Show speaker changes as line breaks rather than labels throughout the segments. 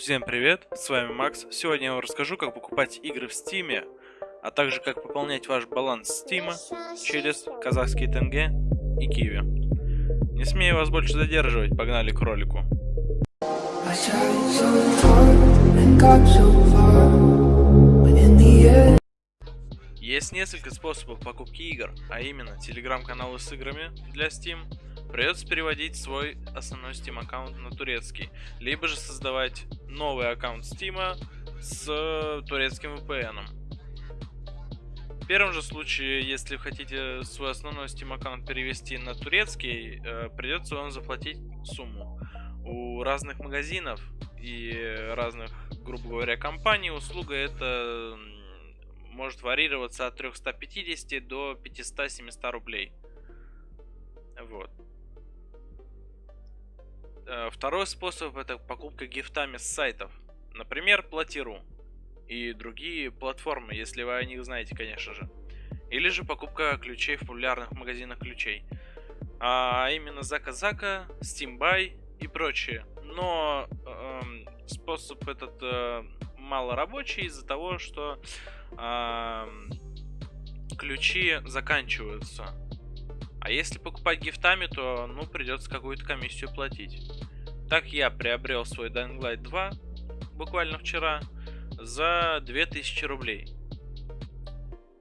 Всем привет, с вами Макс. Сегодня я вам расскажу, как покупать игры в Стиме, а также как пополнять ваш баланс Стима через казахский тенге и киви. Не смею вас больше задерживать, погнали к ролику. Есть несколько способов покупки игр, а именно телеграм-каналы с играми для Steam, придется переводить свой основной Steam аккаунт на турецкий, либо же создавать новый аккаунт Steam с турецким VPN. В первом же случае, если хотите свой основной Steam аккаунт перевести на турецкий, э, придется вам заплатить сумму. У разных магазинов и разных, грубо говоря, компаний услуга это может варьироваться от 350 до 500-700 рублей. Вот. Э, второй способ это покупка гифтами с сайтов. Например, Платиру и другие платформы, если вы о них знаете, конечно же. Или же покупка ключей в популярных магазинах ключей. А именно Зака-Зака, Steambuy и прочее. Но э, способ этот э, мало рабочий из-за того, что э, ключи заканчиваются а если покупать гифтами, то, ну, придется какую-то комиссию платить. Так я приобрел свой Dying Light 2 буквально вчера за 2000 рублей.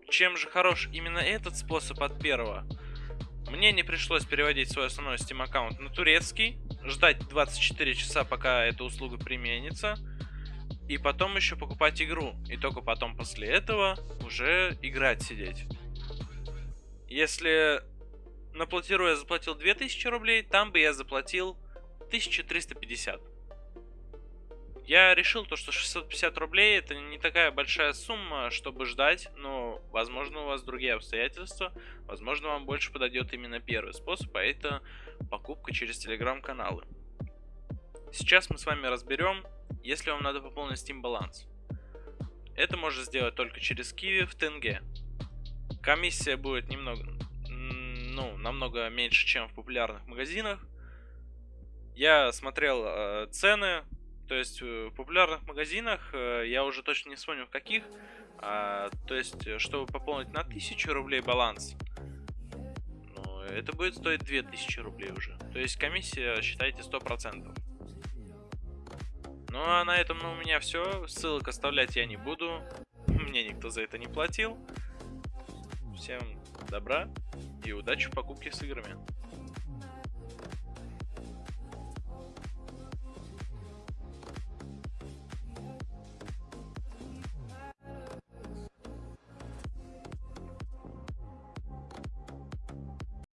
Чем же хорош именно этот способ от первого? Мне не пришлось переводить свой основной Steam аккаунт на турецкий, ждать 24 часа, пока эта услуга применится, и потом еще покупать игру, и только потом после этого уже играть сидеть. Если на платиру я заплатил 2000 рублей, там бы я заплатил 1350. Я решил то, что 650 рублей это не такая большая сумма, чтобы ждать, но возможно у вас другие обстоятельства, возможно вам больше подойдет именно первый способ, а это покупка через телеграм-каналы. Сейчас мы с вами разберем, если вам надо пополнить Steam баланс. Это можно сделать только через Kiwi в тенге. Комиссия будет немного ну, намного меньше, чем в популярных магазинах. Я смотрел э, цены, то есть э, в популярных магазинах, э, я уже точно не вспомню в каких, э, то есть, э, чтобы пополнить на 1000 рублей баланс, ну, это будет стоить 2000 рублей уже. То есть комиссия, считайте, 100%. Ну а на этом ну, у меня все. Ссылок оставлять я не буду. Мне никто за это не платил. Всем добра и удачи в покупке с играми.